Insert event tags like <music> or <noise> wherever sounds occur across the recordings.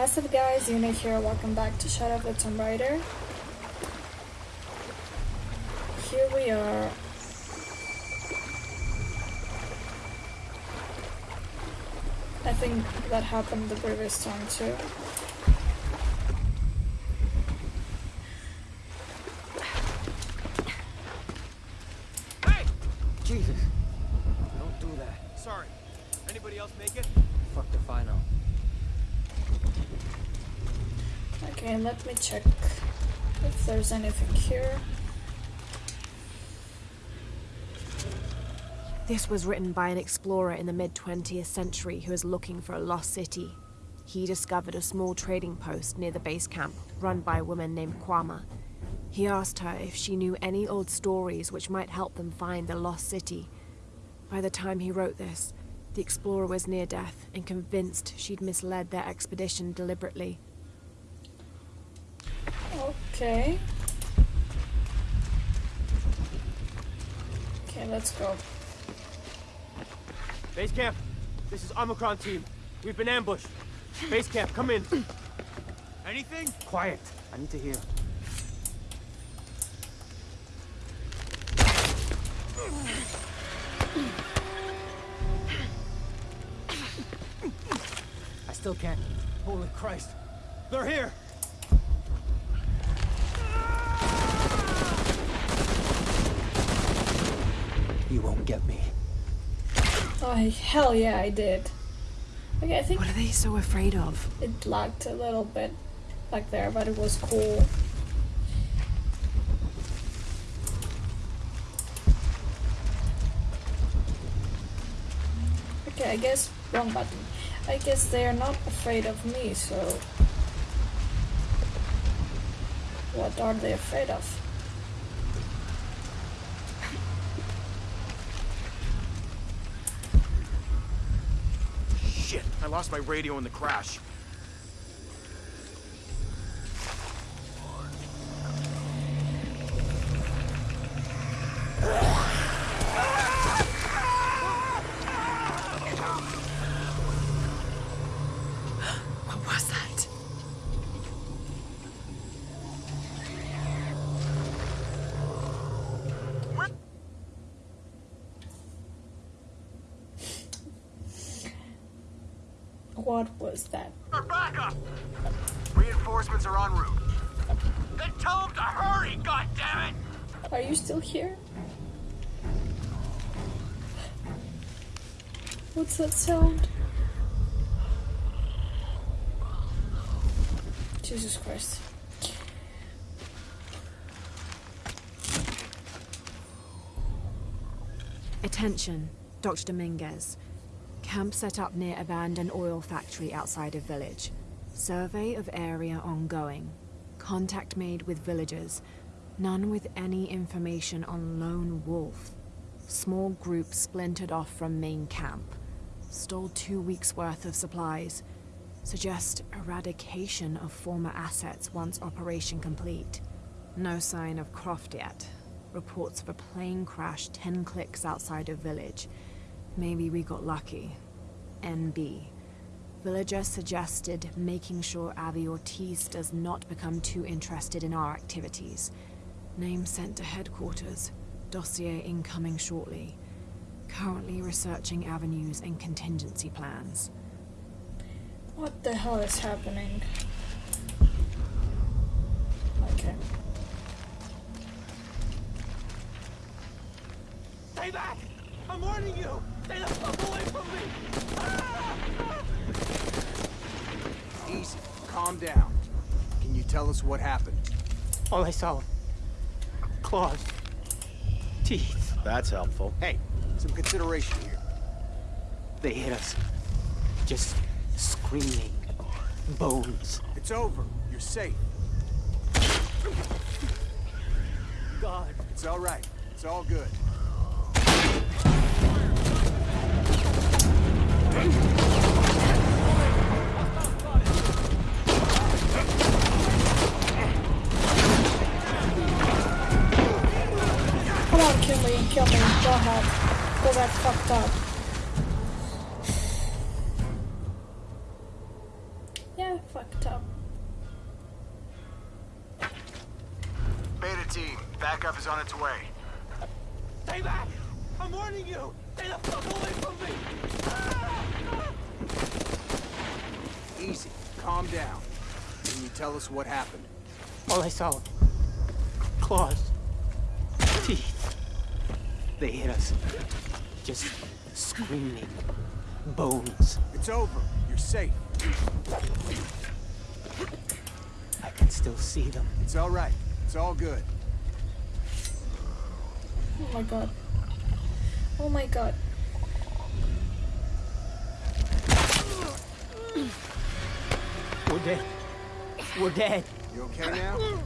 What's up guys, Unit here, welcome back to Shadow of the Tomb Raider. Here we are. I think that happened the previous time too. Hey! Jesus. Don't do that. Sorry. Anybody else make it? Fuck if I know. Let me check if there's anything here. This was written by an explorer in the mid 20th century who was looking for a lost city. He discovered a small trading post near the base camp, run by a woman named Kwama. He asked her if she knew any old stories which might help them find the lost city. By the time he wrote this, the explorer was near death and convinced she'd misled their expedition deliberately. Okay. Okay, let's go. Base camp. This is Omicron team. We've been ambushed. Base camp, come in. <clears throat> Anything? Quiet. I need to hear. I still can't. Holy Christ. They're here! You won't get me. Oh, hell yeah, I did. Okay, I think What are they so afraid of? it lagged a little bit back there, but it was cool. Okay, I guess wrong button. I guess they are not afraid of me, so what are they afraid of? Shit, I lost my radio in the crash. What was that? What was that? For backup! Reinforcements are en route. Then tell them to hurry, goddammit! Are you still here? What's that sound? Jesus Christ. Attention, Dr. Dominguez. Camp set up near abandoned oil factory outside of village. Survey of area ongoing. Contact made with villagers. None with any information on Lone Wolf. Small group splintered off from main camp. Stole two weeks' worth of supplies. Suggest eradication of former assets once operation complete. No sign of Croft yet. Reports of a plane crash 10 clicks outside of village. Maybe we got lucky. NB. Villager suggested making sure Avi Ortiz does not become too interested in our activities. Name sent to headquarters. Dossier incoming shortly. Currently researching avenues and contingency plans. What the hell is happening? Okay. Stay back! I'm warning you! Stay the fuck away from me! Ah! Easy, calm down. Can you tell us what happened? All I saw... claws. Teeth. That's helpful. Hey, some consideration here. They hit us. Just screaming. Bones. It's over. You're safe. God. It's all right. It's all good. Come on, kill me, kill me. Go ahead. Go back fucked up. Yeah, fucked up. Beta team, backup is on its way. Stay back! I'm warning you! Stay the fuck away from me! Ah! Easy. Calm down. Can you tell us what happened? All I saw... Claws. Teeth. They hit us. Just screaming. Bones. It's over. You're safe. I can still see them. It's all right. It's all good. Oh my god. Oh my god. We're dead. We're dead. You okay now?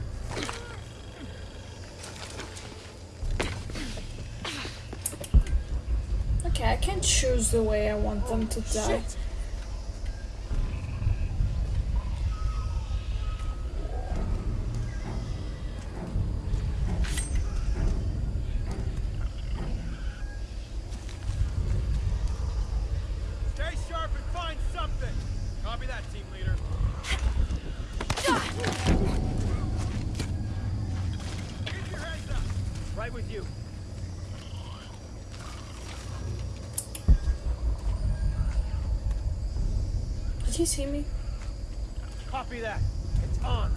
Okay, I can choose the way I want them to die. Stay sharp and find something. Copy that, team leader. Keep your heads up. Right with you. Did he see me? Copy that. It's on.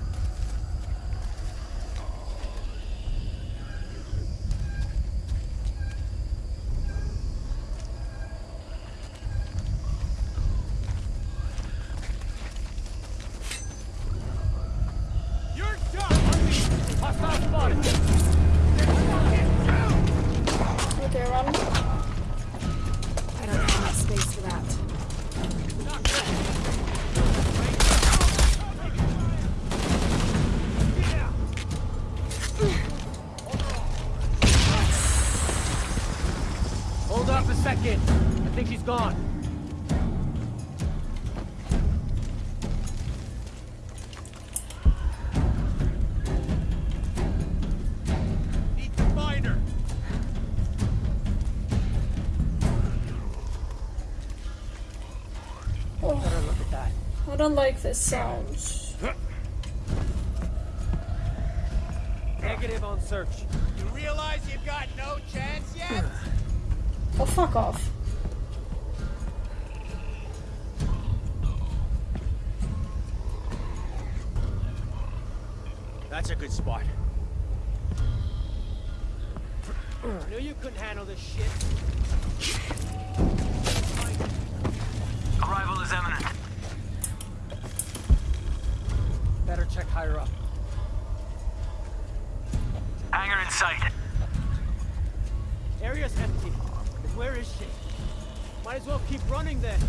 Up. I think she's gone. Need to find her. Oh, look at that. I don't like this sounds. Negative on search. You realize you've got fuck off. That's a good spot. I knew you couldn't handle this shit. Arrival is imminent. Better check higher up. Hangar in sight. Area's empty. But where is she? Might as well keep running then.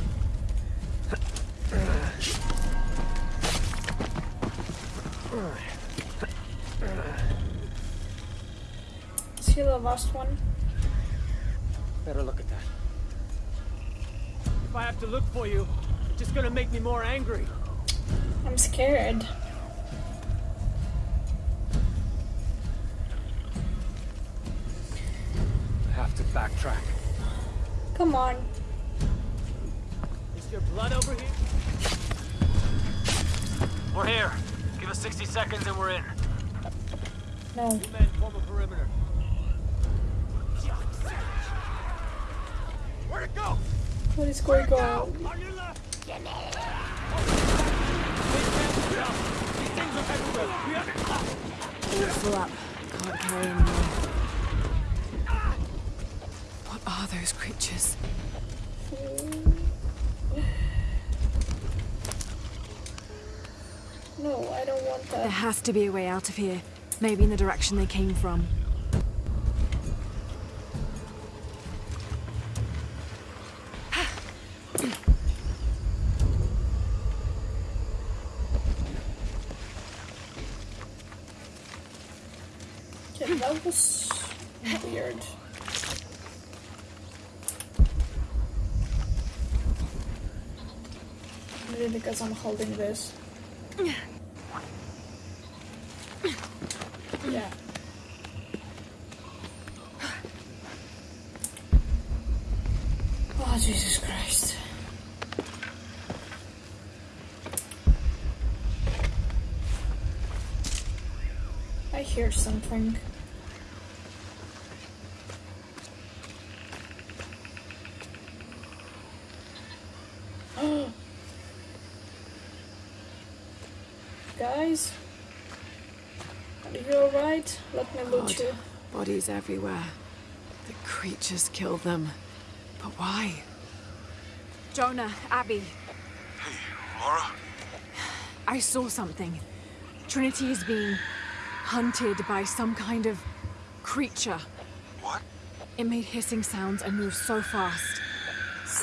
Is he the last one? Better look at that. If I have to look for you, it's just gonna make me more angry. I'm scared. I have to backtrack. Come on. Is your blood over here? We're here. Give us 60 seconds and we're in. No. Two men form a perimeter. Where'd it go? What is going on? On your left. All full up. Can't carry anymore. What are those creatures? No, I don't want There has to be a way out of here. Maybe in the direction they came from. Okay, that was weird. Maybe because I'm holding this. Yeah. Oh, Jesus Christ. I hear something. <gasps> Guys? Are you alright? Let me loot God. you. Bodies everywhere. The creatures kill them. But why? Jonah, Abby, Hey, Lara? I saw something. Trinity is being hunted by some kind of creature. What? It made hissing sounds and moved so fast.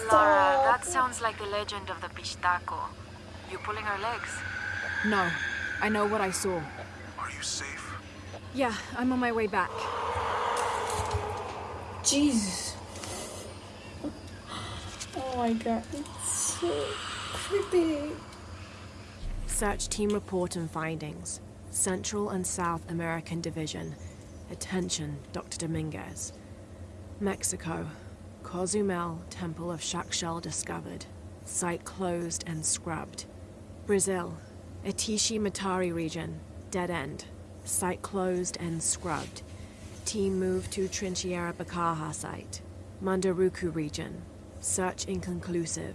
Lara, Stop. that sounds like the legend of the Pishtaco. You pulling her legs? No, I know what I saw. Are you safe? Yeah, I'm on my way back. Jesus. Oh my god, it's so creepy. Search team report and findings. Central and South American Division. Attention, Dr. Dominguez. Mexico. Cozumel Temple of Chak Chel discovered. Site closed and scrubbed. Brazil. Atishi Matari region. Dead end. Site closed and scrubbed. Team moved to Trincheira Bacaja site. Munduruku region. Search inconclusive.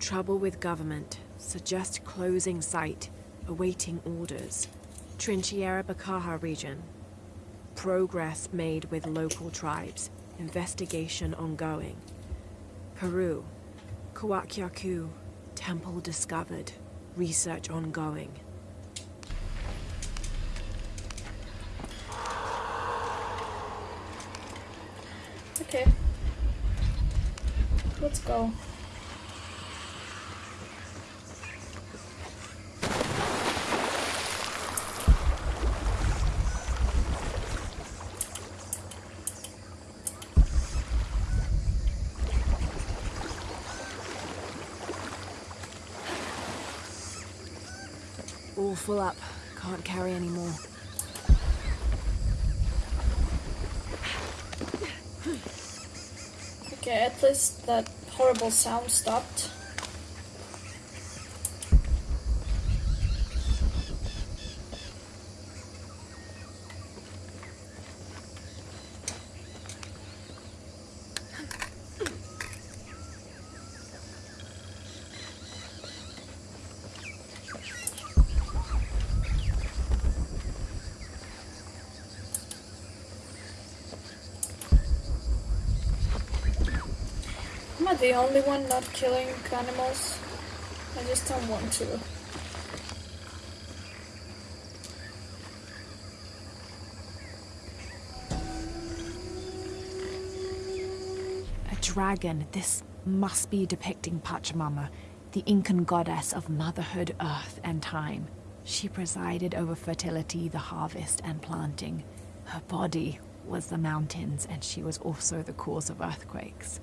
Trouble with government. Suggest closing site. Awaiting orders. Trincheira Bacaja region. Progress made with local tribes. Investigation ongoing. Peru. Kuakyaku. Temple discovered. Research ongoing. Okay. Let's go. All full up. Can't carry any more. Okay, at least that horrible sound stopped. I the only one not killing animals? I just don't want to. A dragon. This must be depicting Pachamama, the Incan goddess of motherhood, earth, and time. She presided over fertility, the harvest, and planting. Her body was the mountains, and she was also the cause of earthquakes.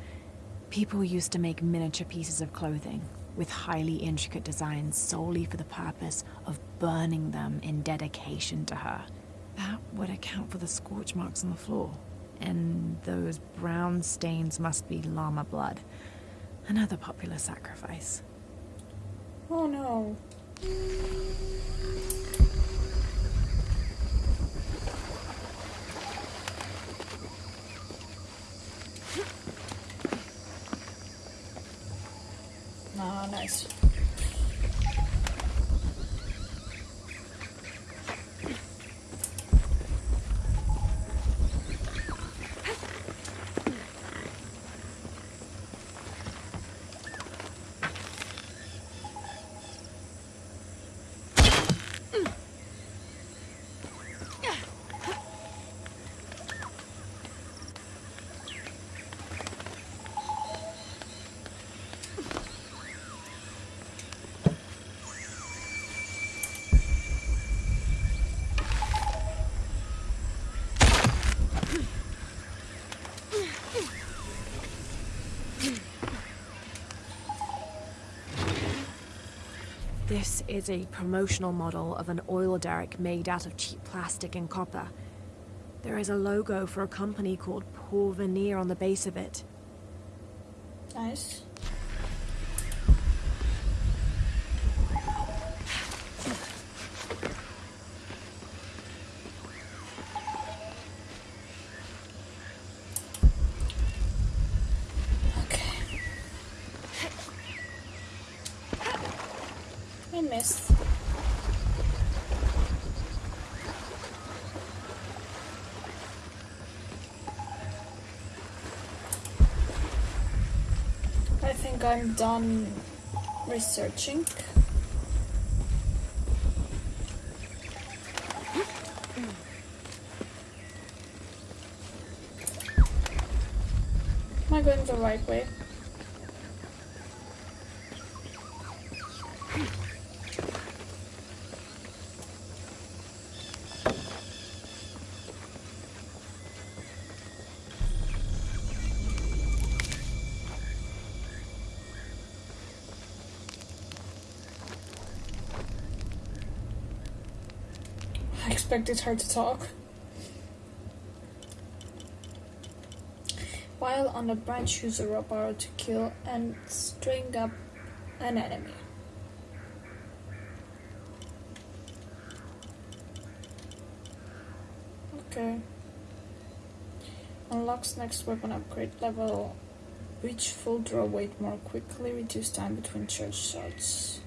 People used to make miniature pieces of clothing with highly intricate designs solely for the purpose of burning them in dedication to her. That would account for the scorch marks on the floor. And those brown stains must be llama blood. Another popular sacrifice. Oh no. Ah, Oh, nice. This is a promotional model of an oil derrick made out of cheap plastic and copper. There is a logo for a company called Porvenir on the base of it. Nice. I think I'm done researching. Am I going the right way? I expected her to talk. While on the branch, use a rope arrow to kill and string up an enemy. Okay. Unlocks next weapon upgrade level. Reach full draw weight more quickly. Reduce time between charge shots.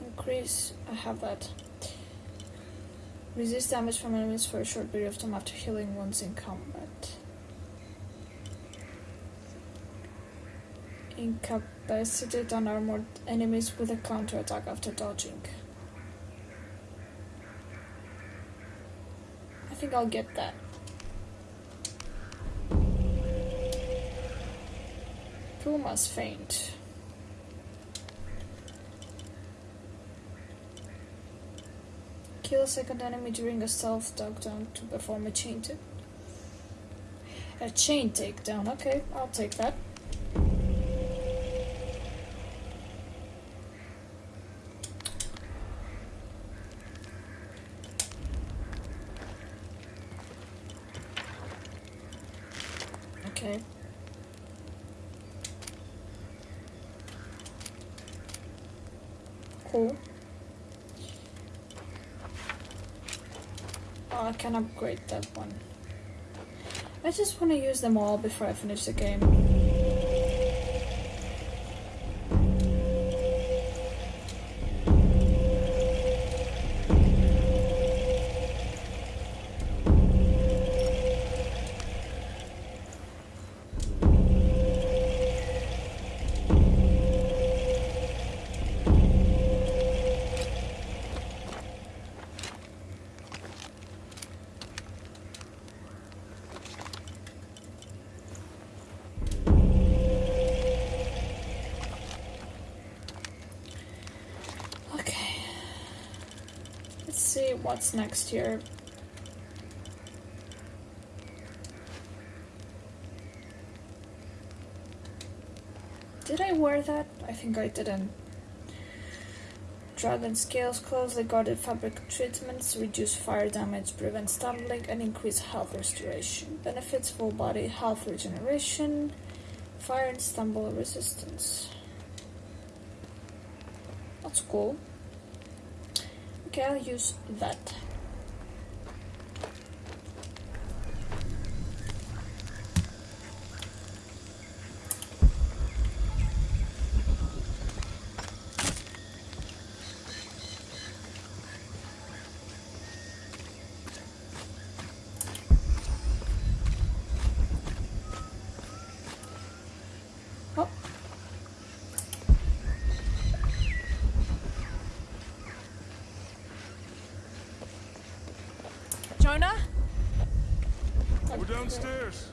Increase. I have that. Resist damage from enemies for a short period of time after healing once in combat. Incapacitate unarmored enemies with a counterattack after dodging. I think I'll get that. Pumas faint. Kill a second enemy during a stealth takedown to perform a chain take. A chain takedown. Okay, I'll take that. Okay. Cool. I can upgrade that one. I just want to use them all before I finish the game. What's next here. Did I wear that? I think I didn't. Dragon scales closely guarded fabric treatments reduce fire damage, prevent stumbling, and increase health restoration. Benefits full body health regeneration, fire and stumble resistance. That's cool. Okay, I'll use that. Oh, Jonah? We're downstairs.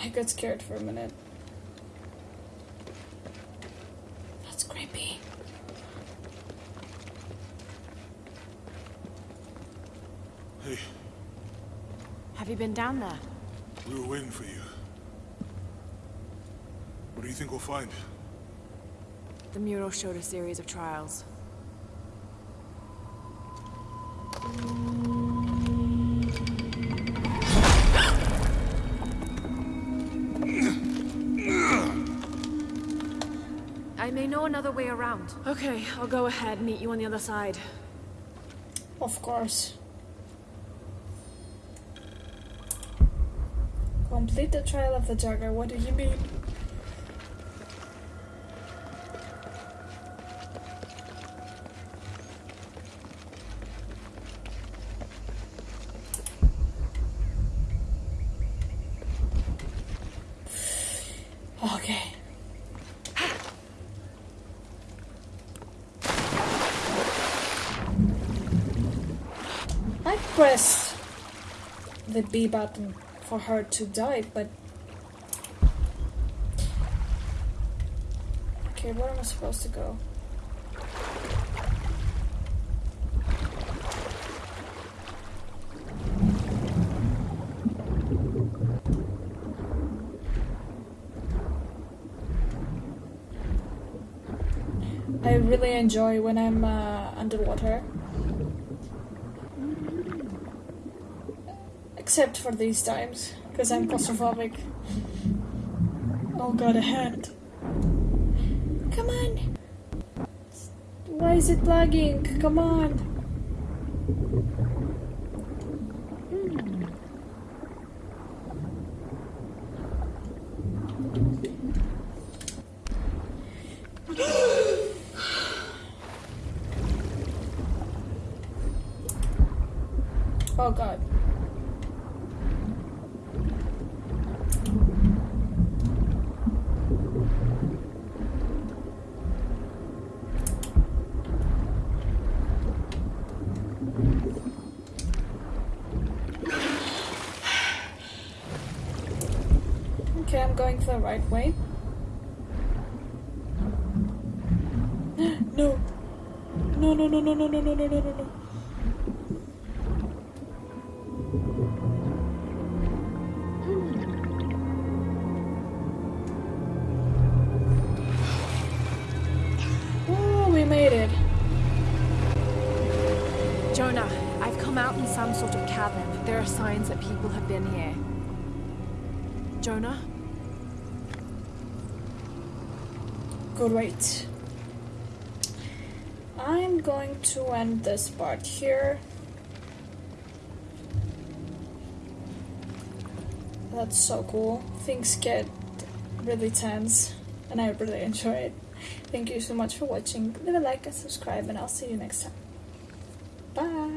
I got scared for a minute. That's creepy. Hey, Have you been down there? we were waiting for you. What do you think we'll find? The mural showed a series of trials. Know another way around. Okay, I'll go ahead, and meet you on the other side. Of course. Complete the trial of the Jaguar. What do you mean? press the B button for her to die, but. Okay, where am I supposed to go? I really enjoy when I'm uh, underwater. Except for these times, because I'm claustrophobic. Oh god, a hand. Come on! Why is it lagging? Come on! <gasps> Oh god. Okay, I'm going the right way. <gasps> no. No, no, no, no, no, no, no, no, no, no. Oh, we made it. Jonah, I've come out in some sort of cavern. There are signs that people have been here. Jonah? Great. I'm going to end this part here. That's so cool. Things get really tense, and I really enjoy it. Thank you so much for watching. Leave a like and subscribe, and I'll see you next time. Bye.